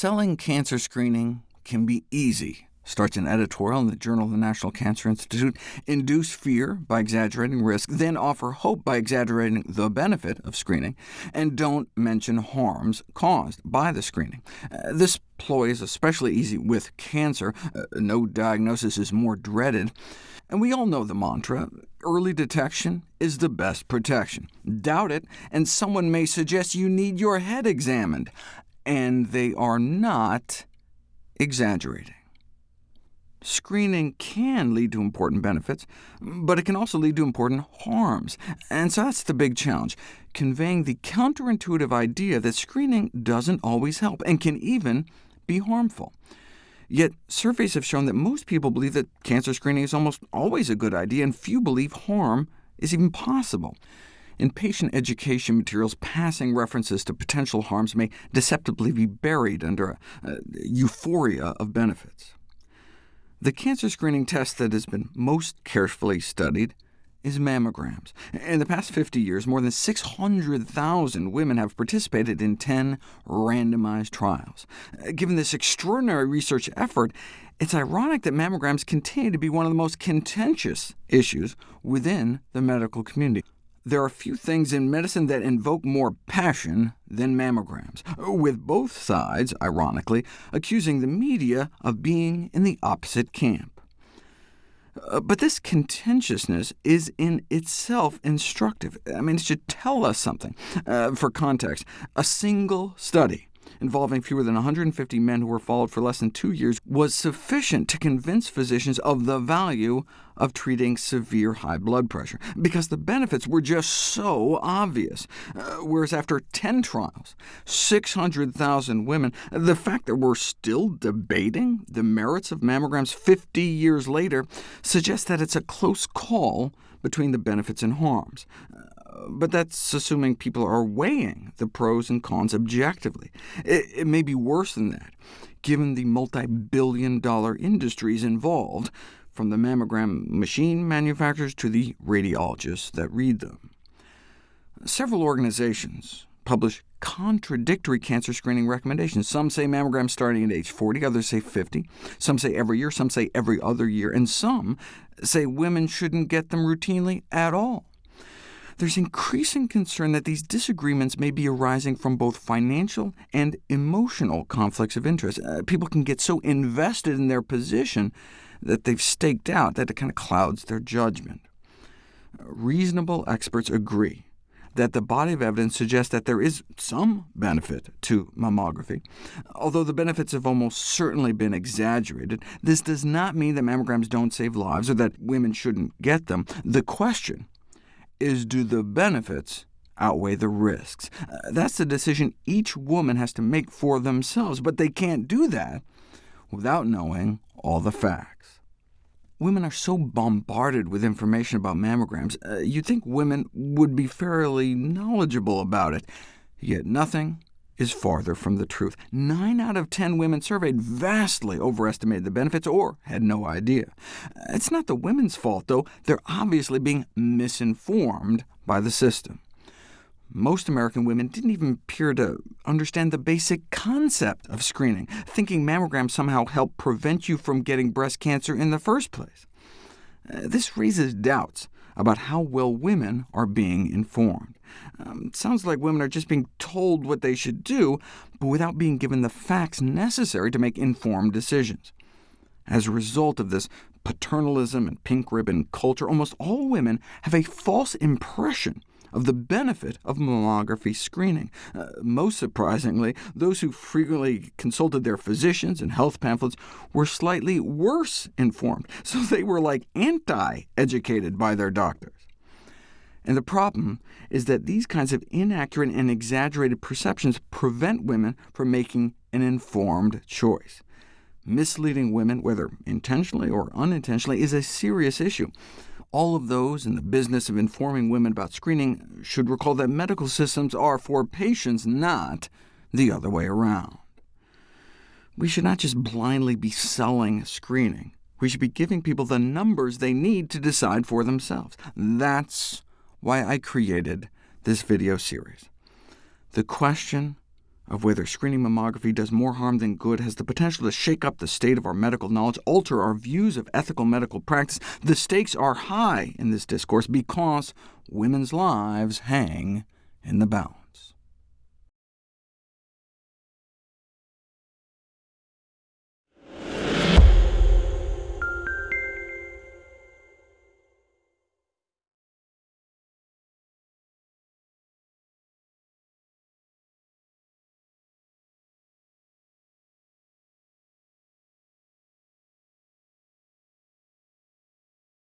Selling cancer screening can be easy starts an editorial in the Journal of the National Cancer Institute, induce fear by exaggerating risk, then offer hope by exaggerating the benefit of screening, and don't mention harms caused by the screening. Uh, this ploy is especially easy with cancer. Uh, no diagnosis is more dreaded. And we all know the mantra, early detection is the best protection. Doubt it, and someone may suggest you need your head examined. And they are not exaggerating. Screening can lead to important benefits, but it can also lead to important harms, and so that's the big challenge, conveying the counterintuitive idea that screening doesn't always help, and can even be harmful. Yet surveys have shown that most people believe that cancer screening is almost always a good idea, and few believe harm is even possible. In patient education materials, passing references to potential harms may deceptively be buried under a, a euphoria of benefits. The cancer screening test that has been most carefully studied is mammograms. In the past 50 years, more than 600,000 women have participated in 10 randomized trials. Given this extraordinary research effort, it's ironic that mammograms continue to be one of the most contentious issues within the medical community. There are few things in medicine that invoke more passion than mammograms, with both sides, ironically, accusing the media of being in the opposite camp. Uh, but this contentiousness is in itself instructive. I mean, it should tell us something. Uh, for context, a single study involving fewer than 150 men who were followed for less than two years, was sufficient to convince physicians of the value of treating severe high blood pressure, because the benefits were just so obvious. Uh, whereas after 10 trials, 600,000 women, the fact that we're still debating the merits of mammograms 50 years later suggests that it's a close call between the benefits and harms. Uh, but that's assuming people are weighing the pros and cons objectively. It, it may be worse than that, given the multi-billion dollar industries involved, from the mammogram machine manufacturers to the radiologists that read them. Several organizations publish contradictory cancer screening recommendations. Some say mammograms starting at age 40, others say 50. Some say every year, some say every other year, and some say women shouldn't get them routinely at all. There's increasing concern that these disagreements may be arising from both financial and emotional conflicts of interest. Uh, people can get so invested in their position that they've staked out that it kind of clouds their judgment. Reasonable experts agree that the body of evidence suggests that there is some benefit to mammography. Although the benefits have almost certainly been exaggerated, this does not mean that mammograms don't save lives or that women shouldn't get them. The question is do the benefits outweigh the risks? Uh, that's the decision each woman has to make for themselves, but they can't do that without knowing all the facts. Women are so bombarded with information about mammograms, uh, you'd think women would be fairly knowledgeable about it, yet nothing is farther from the truth. Nine out of 10 women surveyed vastly overestimated the benefits or had no idea. It's not the women's fault, though. They're obviously being misinformed by the system. Most American women didn't even appear to understand the basic concept of screening, thinking mammograms somehow help prevent you from getting breast cancer in the first place. Uh, this raises doubts about how well women are being informed. Um, it sounds like women are just being told what they should do, but without being given the facts necessary to make informed decisions. As a result of this paternalism and pink ribbon culture, almost all women have a false impression of the benefit of mammography screening. Uh, most surprisingly, those who frequently consulted their physicians and health pamphlets were slightly worse informed, so they were like anti-educated by their doctors. And the problem is that these kinds of inaccurate and exaggerated perceptions prevent women from making an informed choice. Misleading women, whether intentionally or unintentionally, is a serious issue. All of those in the business of informing women about screening should recall that medical systems are for patients, not the other way around. We should not just blindly be selling screening. We should be giving people the numbers they need to decide for themselves. That's why I created this video series. The question of whether screening mammography does more harm than good has the potential to shake up the state of our medical knowledge, alter our views of ethical medical practice. The stakes are high in this discourse because women's lives hang in the balance.